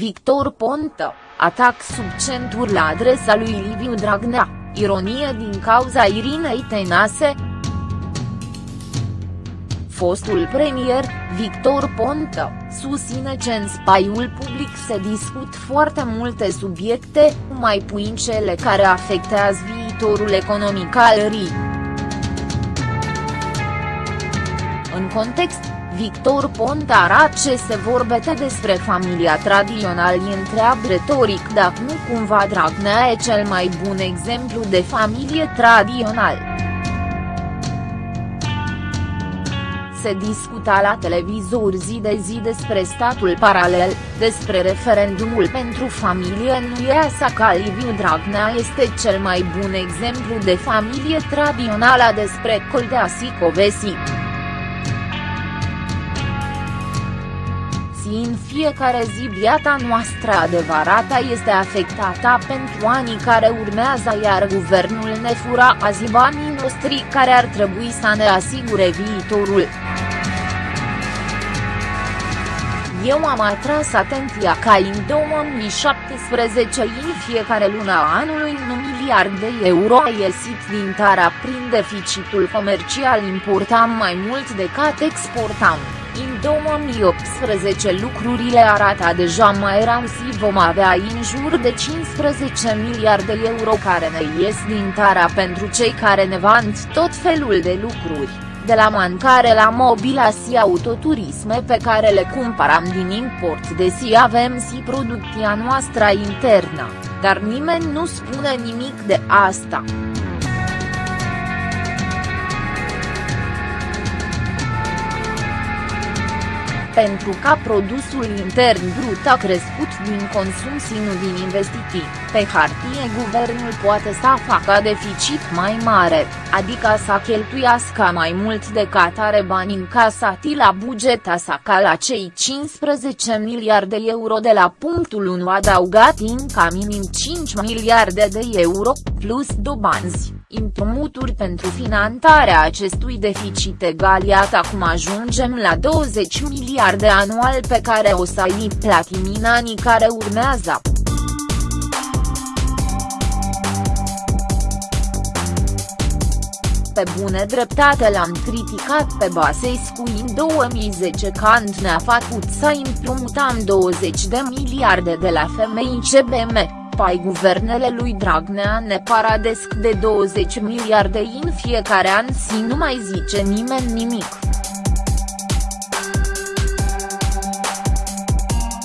Victor Ponta, atac sub centuri la adresa lui Liviu Dragnea, ironie din cauza Irinei Tenase, fostul premier, Victor Ponta, susține că în spaiul public se discut foarte multe subiecte, mai puțin cele care afectează viitorul economic al RI. În context, Victor Ponta arată ce se vorbește despre familia tradițională întreabă retoric dacă nu cumva Dragnea e cel mai bun exemplu de familie tradițională. se discuta la televizor zi de zi despre statul paralel, despre referendumul pentru familie nu e așa ca Liviu Dragnea este cel mai bun exemplu de familie tradițională despre Coldea Sicovesi. În fiecare zi viața noastră adevărată este afectată pentru anii care urmează iar guvernul ne fura azi banii noștri care ar trebui să ne asigure viitorul. Eu am atras atenția ca în 2017 în fiecare lună a anului un miliard de euro a ieșit din tara prin deficitul comercial importam mai mult decât exportam. În 2018 lucrurile arată deja mai rău și vom avea în jur de 15 miliarde de euro care ne ies din tara pentru cei care ne vând tot felul de lucruri de la mancare la mobila și autoturisme pe care le cumpăram din import desi avem și producția noastră internă, dar nimeni nu spune nimic de asta. Pentru ca produsul intern brut a crescut din consum și nu din investiții, pe hartie guvernul poate să facă deficit mai mare, adică să cheltuiască mai mult decât are bani încasati la buget sa ca la cei 15 miliarde de euro de la punctul 1 adaugat în ca minim 5 miliarde de euro, plus dobanzi împrumuturi pentru finanțarea acestui deficit egal iată acum ajungem la 20 miliarde anual pe care o să îi platim în anii care urmează. Pe bune dreptate l-am criticat pe Basescu în 2010 când ne-a făcut să împrumutam 20 de miliarde de la femei CBM pai guvernele lui Dragnea ne paradesc de 20 miliarde în fiecare an și nu mai zice nimeni nimic.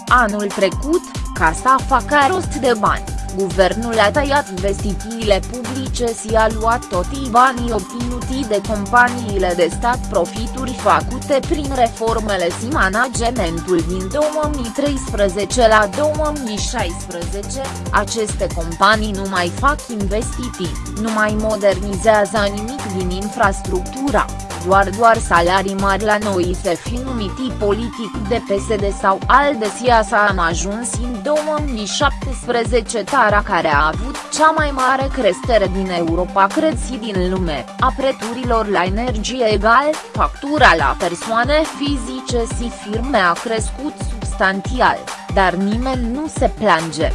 Anul trecut, ca să facă rost de bani, guvernul a tăiat investițiile publice și a luat toți banii obținuti de companiile de stat profituri făcute prin reformele și managementul din 2013 la 2016, aceste companii nu mai fac investiții, nu mai modernizează nimic din infrastructura doar doar salarii mari la noi se fi numiti politic de PSD sau ALDE SIASA am ajuns în 2017 tara care a avut cea mai mare creștere din Europa cred și din lume, a prețurilor la energie egal, factura la persoane fizice și firme a crescut substanțial, dar nimeni nu se plânge.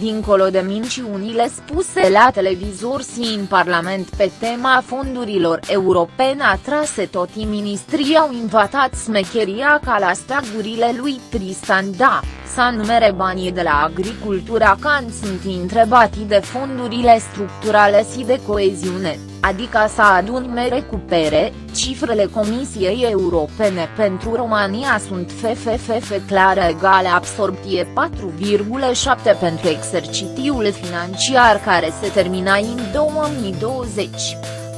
Dincolo de minciunile spuse la televizor și în Parlament pe tema fondurilor europene atrase toți ministrii au invatat smecheria ca la stagurile lui Tristan Da, să numere banii de la agricultura când sunt întrebati de fondurile structurale și de coeziune adică să adun recupere, cifrele Comisiei Europene pentru România sunt FFFF clară egale absorpție 4,7 pentru exercițiul financiar care se termina în 2020.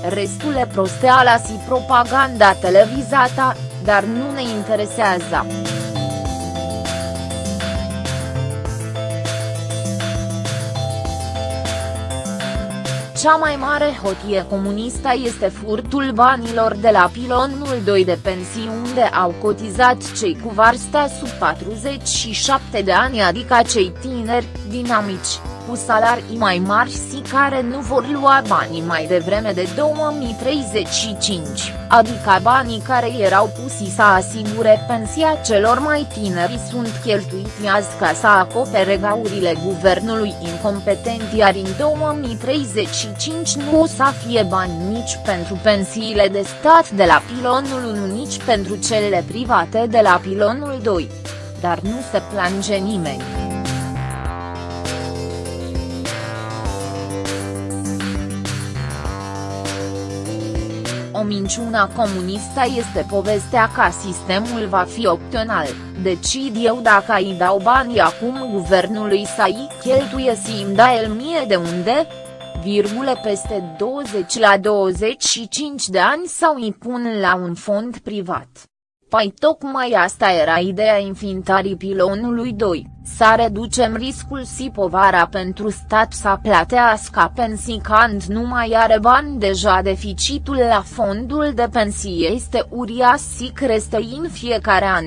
Restul e prosteala și propaganda televizată, dar nu ne interesează. Cea mai mare hotie comunistă este furtul banilor de la pilonul 2 de pensii unde au cotizat cei cu vârsta sub 47 de ani adică cei tineri, dinamici, cu salarii mai mari și care nu vor lua banii mai devreme de 2035, adică banii care erau pusi să asigure pensia celor mai tineri sunt cheltuiți azi ca să acopere gaurile guvernului incompetent iar în 2035 nu o să fie bani nici pentru pensiile de stat de la pilonul 1 nici pentru cele private de la pilonul 2. Dar nu se plânge nimeni. O minciună comunistă este povestea că sistemul va fi opțional, decid eu dacă îi dau banii acum guvernului să îi cheltuie și îmi da el mie de unde? Virgule peste 20 la 25 de ani sau îi pun la un fond privat. Păi tocmai asta era ideea infintarii pilonului 2, să reducem riscul și povara pentru stat să plătească pensii când nu mai are bani deja deficitul la fondul de pensie este uriaș și crește în fiecare an.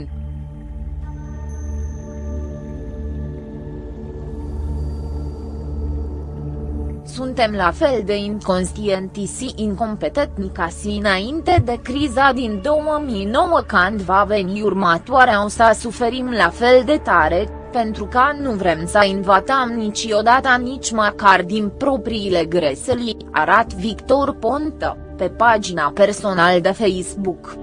Suntem la fel de inconștienti și incompetenți ca și înainte de criza din 2009 când va veni următoarea o să suferim la fel de tare, pentru că nu vrem să învățăm niciodată nici măcar din propriile greșeli, arat Victor Ponta, pe pagina personală de Facebook.